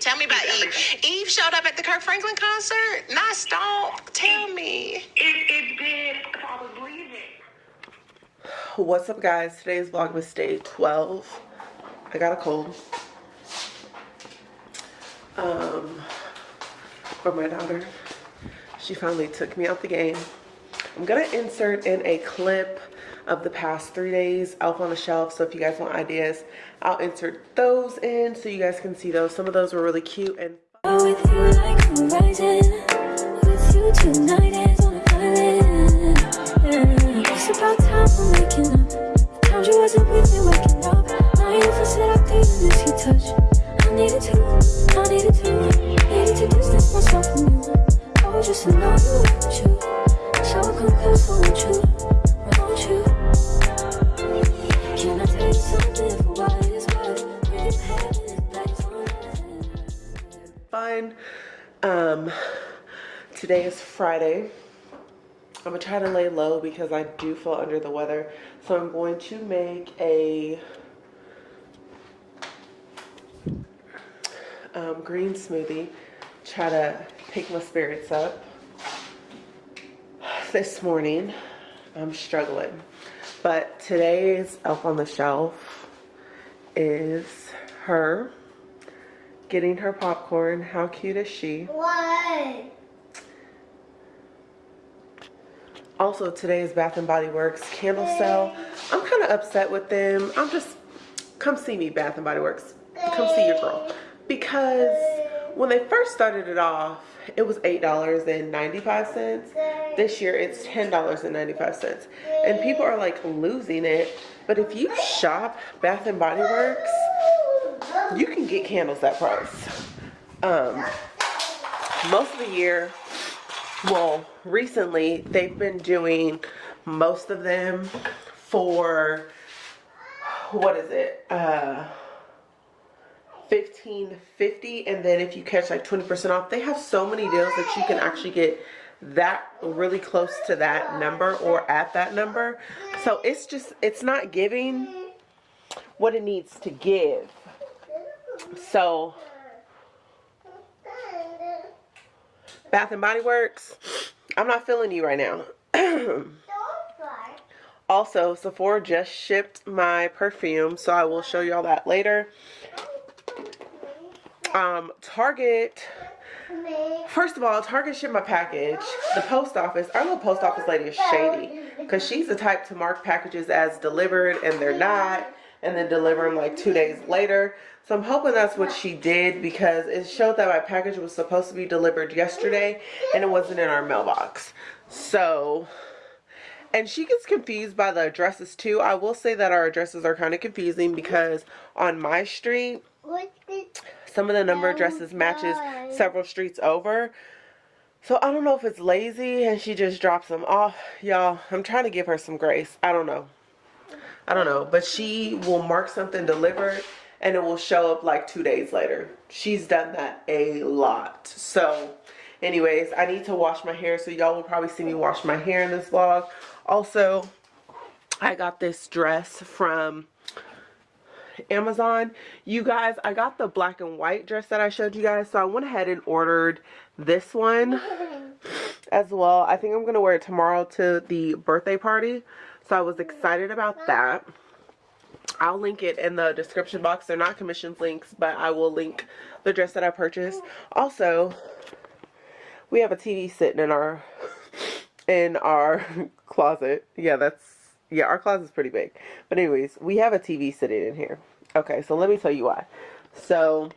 tell me, about Eve. Eve showed up at the Kirk Franklin concert. Not stomp. Tell me. It, it's been, I. What's up guys? Today's vlog was day 12. I got a cold. Um, for my daughter. She finally took me out the game. I'm gonna insert in a clip of the past three days Elf on the Shelf. So if you guys want ideas, I'll insert those in so you guys can see those. Some of those were really cute and Friday. I'm gonna try to lay low because I do feel under the weather. So I'm going to make a um, green smoothie. Try to pick my spirits up. This morning, I'm struggling. But today's Elf on the Shelf is her getting her popcorn. How cute is she? What? Also, today is Bath and Body Works candle sale. I'm kind of upset with them. I'm just, come see me, Bath and Body Works. Come see your girl. Because when they first started it off, it was $8.95. This year, it's $10.95. And people are like losing it. But if you shop Bath and Body Works, you can get candles that price. Um, most of the year, well, recently they've been doing most of them for what is it? Uh, fifteen fifty, and then if you catch like twenty percent off, they have so many deals that you can actually get that really close to that number or at that number. So it's just it's not giving what it needs to give. So Bath and Body Works, I'm not feeling you right now. also, Sephora just shipped my perfume, so I will show y'all that later. Um, Target, first of all, Target shipped my package. The post office, our little post office lady is shady because she's the type to mark packages as delivered and they're not and then deliver them like two days later. So I'm hoping that's what she did because it showed that my package was supposed to be delivered yesterday and it wasn't in our mailbox. So, and she gets confused by the addresses too. I will say that our addresses are kind of confusing because on my street, some of the number addresses matches several streets over. So I don't know if it's lazy and she just drops them off. Y'all, I'm trying to give her some grace. I don't know. I don't know. But she will mark something delivered and it will show up like two days later. She's done that a lot. So anyways, I need to wash my hair. So y'all will probably see me wash my hair in this vlog. Also, I got this dress from Amazon. You guys, I got the black and white dress that I showed you guys. So I went ahead and ordered this one as well. I think I'm going to wear it tomorrow to the birthday party. So I was excited about that. I'll link it in the description box. They're not commissions links, but I will link the dress that I purchased. Also, we have a TV sitting in our in our closet. Yeah, that's yeah, our closet's pretty big. But anyways, we have a TV sitting in here. Okay, so let me tell you why. So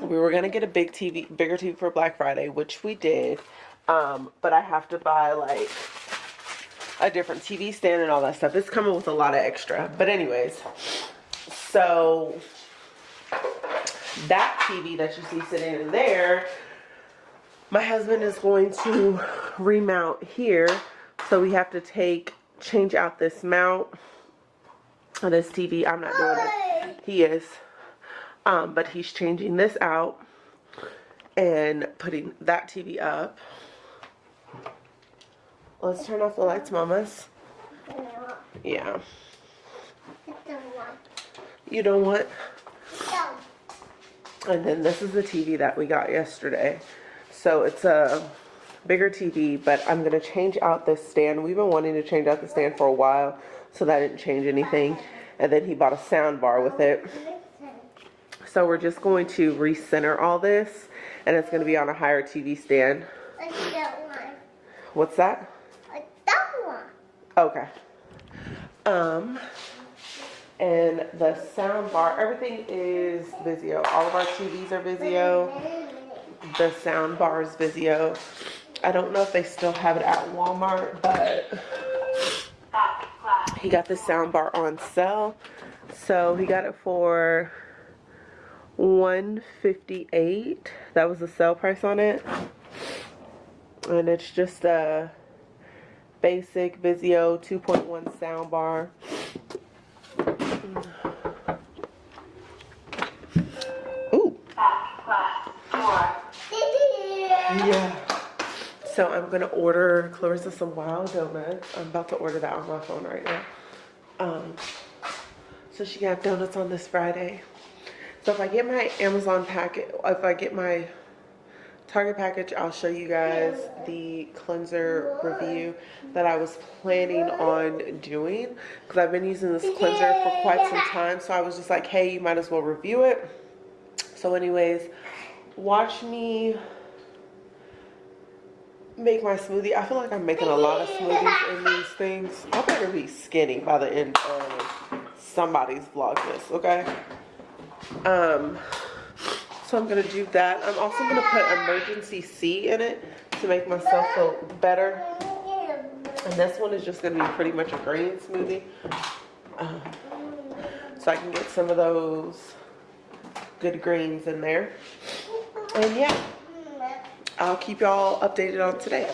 we were gonna get a big TV, bigger TV for Black Friday, which we did. Um, but I have to buy like a different TV stand and all that stuff. It's coming with a lot of extra. But anyways, so that TV that you see sitting in there, my husband is going to remount here. So we have to take, change out this mount on this TV. I'm not doing it. He is. Um, but he's changing this out and putting that TV up. Let's turn off the lights, mamas. Yeah. You don't want? And then this is the TV that we got yesterday. So it's a bigger TV, but I'm gonna change out this stand. We've been wanting to change out the stand for a while, so that didn't change anything. And then he bought a sound bar with it. So we're just going to recenter all this, and it's gonna be on a higher TV stand. Like that one. What's that? Okay. Um, and the sound bar, everything is Vizio. All of our TVs are Vizio. The sound bar is Vizio. I don't know if they still have it at Walmart, but he got the sound bar on sale. So he got it for 158. That was the sale price on it. And it's just a basic Vizio 2.1 sound bar. Ooh. Yeah. So I'm gonna order Clarissa some wild donuts. I'm about to order that on my phone right now. Um, so she got donuts on this Friday. So if I get my Amazon packet, if I get my Target package, I'll show you guys the cleanser review that I was planning on doing because I've been using this cleanser for quite some time. So I was just like, hey, you might as well review it. So anyways, watch me make my smoothie. I feel like I'm making a lot of smoothies in these things. I better be skinny by the end of somebody's vlogmas, okay? Um, so I'm gonna do that. I'm also gonna put Emergen-C in it to make myself feel better. And this one is just gonna be pretty much a green smoothie. Um, so I can get some of those good greens in there. And yeah, I'll keep y'all updated on today.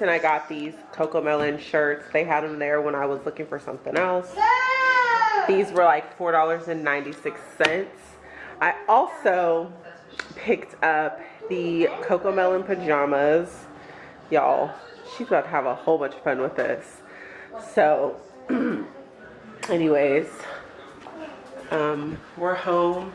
And I got these CoComelon shirts. They had them there when I was looking for something else. These were like $4.96. I also picked up the CoComelon pajamas. Y'all, she's about to have a whole bunch of fun with this. So, anyways, um, we're home.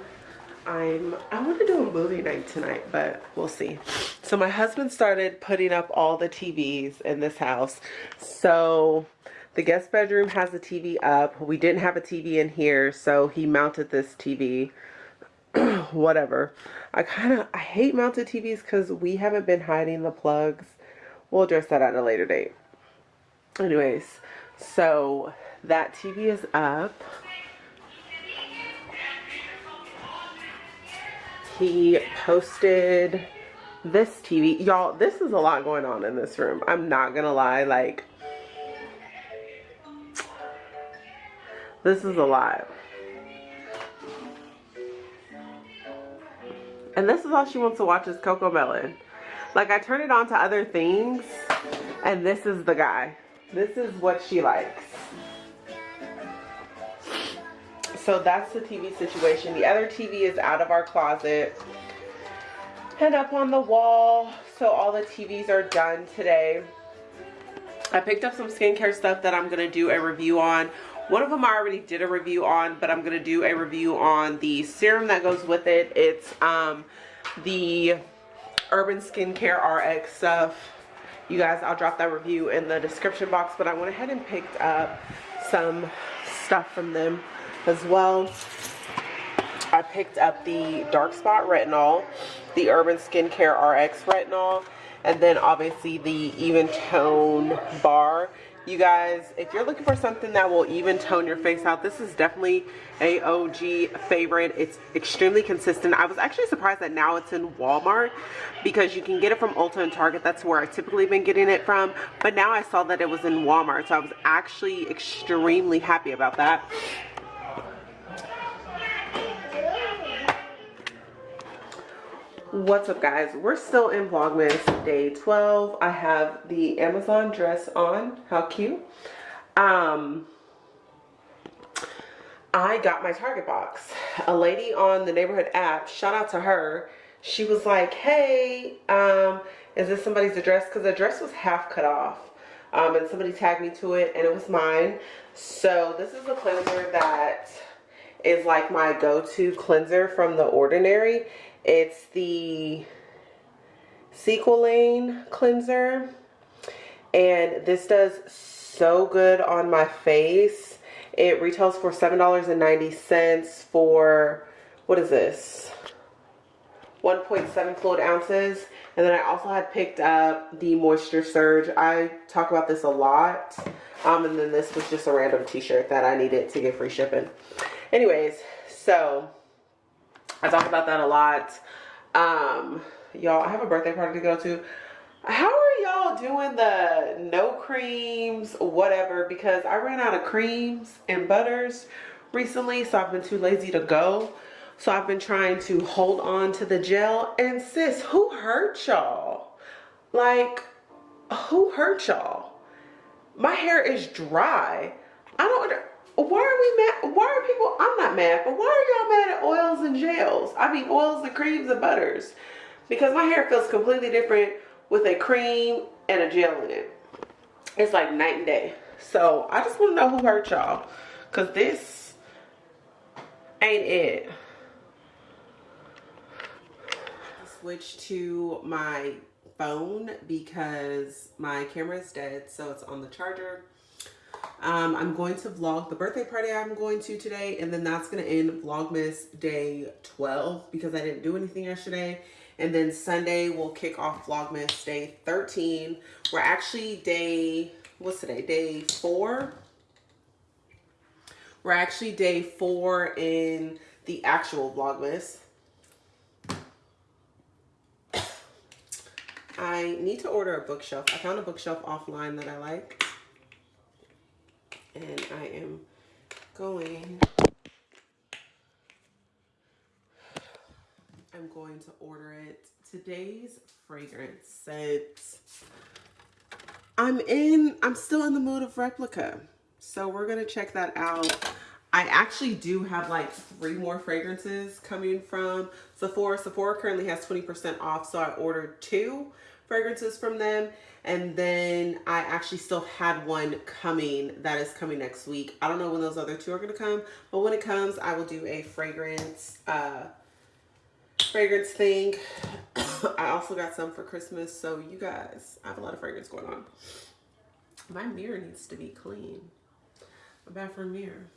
I'm I want to do a movie night tonight, but we'll see. So my husband started putting up all the TVs in this house. So the guest bedroom has a TV up. We didn't have a TV in here, so he mounted this TV. Whatever. I kind of I hate mounted TVs cuz we haven't been hiding the plugs. We'll address that at a later date. Anyways, so that TV is up. He posted this TV. Y'all, this is a lot going on in this room. I'm not gonna lie, like this is a lot. And this is all she wants to watch is CoComelon. Like I turn it on to other things and this is the guy. This is what she likes. So that's the TV situation. The other TV is out of our closet and up on the wall. So all the TVs are done today. I picked up some skincare stuff that I'm going to do a review on. One of them I already did a review on, but I'm going to do a review on the serum that goes with it. It's um, the Urban Skincare RX stuff. You guys, I'll drop that review in the description box, but I went ahead and picked up some stuff from them. As well. I picked up the Dark Spot Retinol, the Urban Skincare RX Retinol, and then obviously the Even Tone Bar. You guys, if you're looking for something that will even tone your face out, this is definitely a OG favorite. It's extremely consistent. I was actually surprised that now it's in Walmart because you can get it from Ulta and Target. That's where I've typically been getting it from. But now I saw that it was in Walmart, so I was actually extremely happy about that. What's up guys? We're still in Vlogmas day 12. I have the Amazon dress on. How cute. Um, I got my Target box. A lady on the neighborhood app, shout out to her. She was like, hey, um, is this somebody's address? Because the dress was half cut off. Um, and somebody tagged me to it and it was mine. So this is a cleanser that is like my go-to cleanser from The Ordinary it's the Squalane cleanser. And this does so good on my face. It retails for $7.90 for, what is this? 1.7 fluid ounces. And then I also had picked up the Moisture Surge. I talk about this a lot. Um, and then this was just a random t-shirt that I needed to get free shipping. Anyways, so I talk about that a lot. Um, y'all, I have a birthday party to go to. How are y'all doing the no creams, whatever? Because I ran out of creams and butters recently, so I've been too lazy to go. So I've been trying to hold on to the gel. And sis, who hurt y'all? Like, who hurt y'all? My hair is dry. I don't why are we mad? Why are people, I'm not mad, but why are y'all mad at oils and gels? I mean oils and creams and butters. Because my hair feels completely different with a cream and a gel in it. It's like night and day. So I just want to know who hurt y'all. Because this ain't it. Switch to my phone because my camera is dead. So it's on the charger um, I'm going to vlog the birthday party I'm going to today, and then that's going to end Vlogmas day 12 because I didn't do anything yesterday. And then Sunday we'll kick off Vlogmas day 13. We're actually day, what's today? Day four. We're actually day four in the actual Vlogmas. I need to order a bookshelf. I found a bookshelf offline that I like and I am going I'm going to order it. Today's fragrance scent I'm in I'm still in the mood of replica. So we're gonna check that out. I actually do have like three more fragrances coming from Sephora. Sephora currently has 20% off so I ordered two fragrances from them and then I actually still had one coming that is coming next week. I don't know when those other two are going to come, but when it comes, I will do a fragrance, uh, fragrance thing. I also got some for Christmas. So you guys, I have a lot of fragrance going on. My mirror needs to be clean. A bathroom mirror.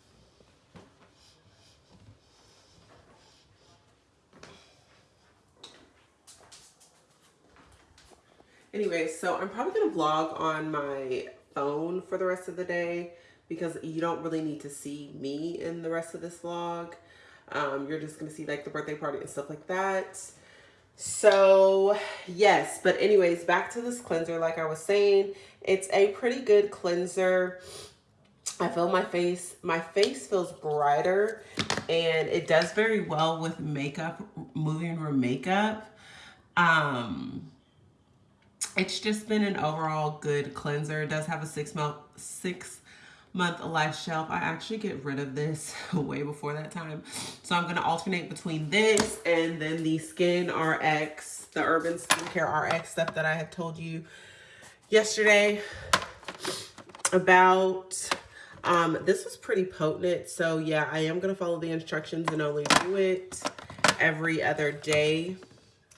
Anyway, so I'm probably going to vlog on my phone for the rest of the day because you don't really need to see me in the rest of this vlog. Um, you're just going to see like the birthday party and stuff like that. So yes, but anyways, back to this cleanser. Like I was saying, it's a pretty good cleanser. I feel my face, my face feels brighter and it does very well with makeup, moving room makeup. Um, it's just been an overall good cleanser. It does have a six month, six month life shelf. I actually get rid of this way before that time. So I'm going to alternate between this and then the Skin RX, the Urban Skincare RX stuff that I had told you yesterday about. Um, this was pretty potent. So yeah, I am going to follow the instructions and only do it every other day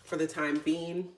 for the time being.